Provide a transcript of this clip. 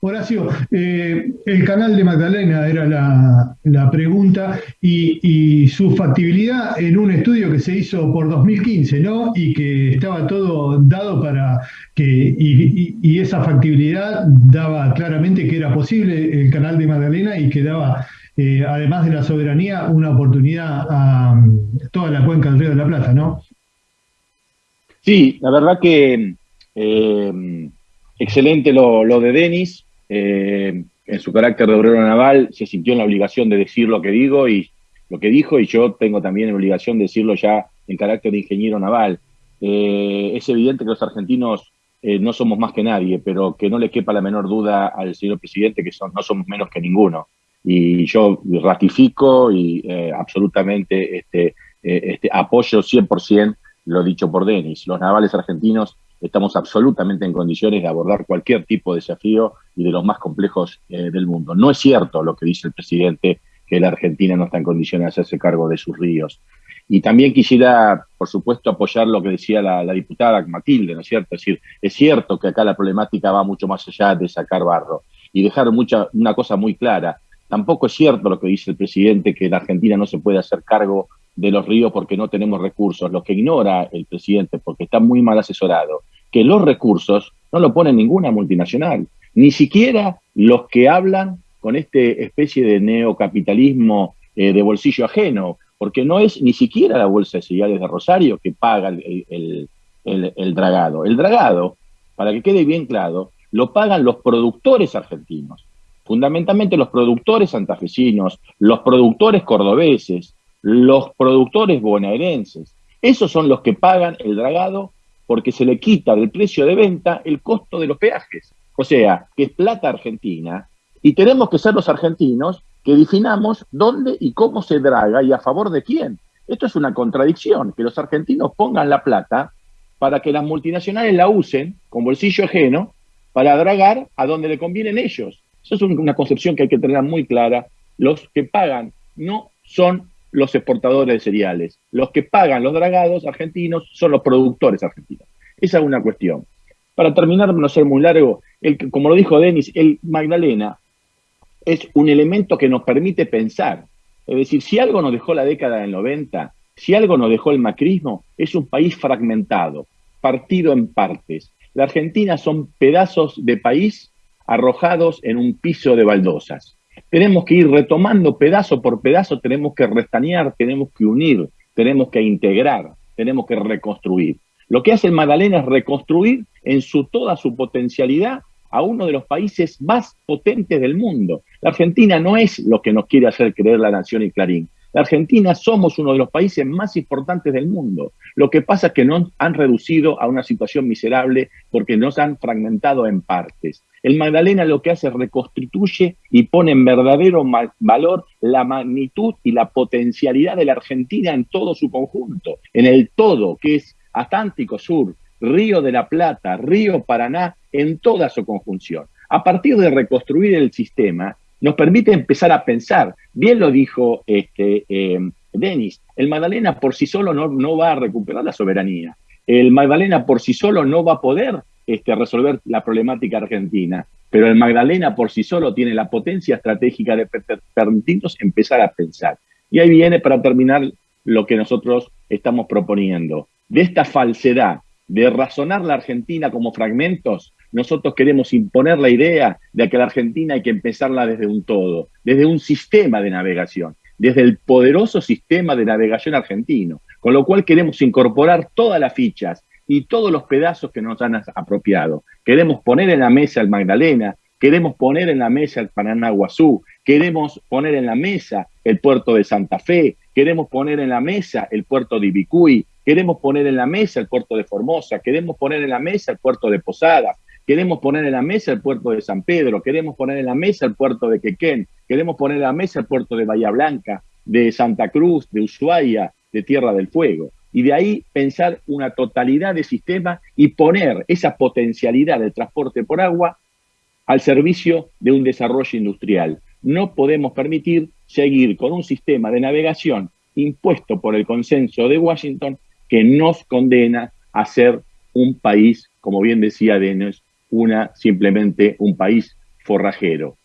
Horacio, eh, el canal de Magdalena era la, pregunta y, su factibilidad en un estudio que se hizo por 2015, ¿no? Y que estaba todo dado para que, y, esa factibilidad daba claramente que era posible el canal de Magdalena y que daba, eh, además de la soberanía, una oportunidad a um, toda la cuenca del Río de la Plata, ¿no? Sí, la verdad que eh, excelente lo, lo de Denis eh, en su carácter de obrero naval, se sintió en la obligación de decir lo que digo y lo que dijo, y yo tengo también la obligación de decirlo ya en carácter de ingeniero naval. Eh, es evidente que los argentinos eh, no somos más que nadie, pero que no le quepa la menor duda al señor presidente que no somos menos que ninguno. Y yo ratifico y absolutamente este, este, apoyo 100% lo dicho por Denis. Los navales argentinos estamos absolutamente en condiciones de abordar cualquier tipo de desafío y de los más complejos eh, del mundo. No es cierto lo que dice el presidente, que la Argentina no está en condiciones de hacerse cargo de sus ríos. Y también quisiera, por supuesto, apoyar lo que decía la, diputada Matilde, ¿no es cierto? Es decir, es cierto que acá la problemática va mucho más allá de sacar barro. Y dejar mucha, una cosa muy clara, tampoco es cierto lo que dice el presidente, que la Argentina no se puede hacer cargo de los ríos porque no tenemos recursos. Lo que ignora el presidente, porque está muy mal asesorado, que los recursos no lo pone ninguna multinacional, ni siquiera los que hablan con esta especie de neocapitalismo eh, de bolsillo ajeno, porque no es ni siquiera la Bolsa de Cereales de Rosario que paga el, el dragado. El dragado, para que quede bien claro, lo pagan los productores argentinos, fundamentalmente los productores santafesinos, los productores cordobeses, los productores bonaerenses. Esos son los que pagan el dragado porque se le quita del precio de venta el costo de los peajes. O sea, que es plata argentina y tenemos que ser los argentinos que definamos dónde y cómo se draga y a favor de quién. Esto es una contradicción, que los argentinos pongan la plata para que las multinacionales la usen con bolsillo ajeno para dragar a donde le convienen ellos. Eso es una concepción que hay que tener muy clara. Los que pagan no son los exportadores de cereales. Los que pagan los dragados argentinos son los productores argentinos. Esa es una cuestión. Para terminar, no ser muy largo, el, como lo dijo Denis, el Magdalena es un elemento que nos permite pensar. Es decir, si algo nos dejó la década del 90, si algo nos dejó el macrismo, es un país fragmentado, partido en partes. La Argentina son pedazos de país arrojados en un piso de baldosas tenemos que ir retomando pedazo por pedazo, tenemos que restañar, tenemos que unir, tenemos que integrar, tenemos que reconstruir. Lo que hace Magdalena es reconstruir en su, toda su potencialidad a uno de los países más potentes del mundo. La Argentina no es lo que nos quiere hacer creer la Nación y Clarín. La Argentina somos uno de los países más importantes del mundo. Lo que pasa es que nos han reducido a una situación miserable porque nos han fragmentado en partes. El Magdalena lo que hace es reconstituye y pone en verdadero valor la magnitud y la potencialidad de la Argentina en todo su conjunto, en el todo, que es Atlántico Sur, Río de la Plata, Río Paraná, en toda su conjunción. A partir de reconstruir el sistema, nos permite empezar a pensar. Bien lo dijo este, eh, Denis, el Magdalena por sí solo no, no, va a recuperar la soberanía. El Magdalena por sí solo no va a poder este, resolver la problemática argentina, pero el Magdalena por sí solo tiene la potencia estratégica de permitirnos empezar a pensar. Y ahí viene para terminar lo que nosotros estamos proponiendo. De esta falsedad de razonar la Argentina como fragmentos, nosotros queremos imponer la idea de que la Argentina hay que empezarla desde un todo, desde un sistema de navegación, desde el poderoso sistema de navegación argentino, con lo cual queremos incorporar todas las fichas y todos los pedazos que nos han apropiado. Queremos poner en la mesa el Magdalena, queremos poner en la mesa el Paranaguazú, queremos poner en la mesa el puerto de Santa Fe, queremos poner en la mesa el puerto de Ibicuy, queremos poner en la mesa el puerto de Formosa, queremos poner en la mesa el puerto de Posadas, Queremos poner en la mesa el puerto de San Pedro, queremos poner en la mesa el puerto de Quequén, queremos poner en la mesa el puerto de Bahía Blanca, de Santa Cruz, de Ushuaia, de Tierra del Fuego. Y de ahí pensar una totalidad de sistema y poner esa potencialidad del transporte por agua al servicio de un desarrollo industrial. No podemos permitir seguir con un sistema de navegación impuesto por el consenso de Washington que nos condena a ser un país, como bien decía Denis, una simplemente un país forrajero.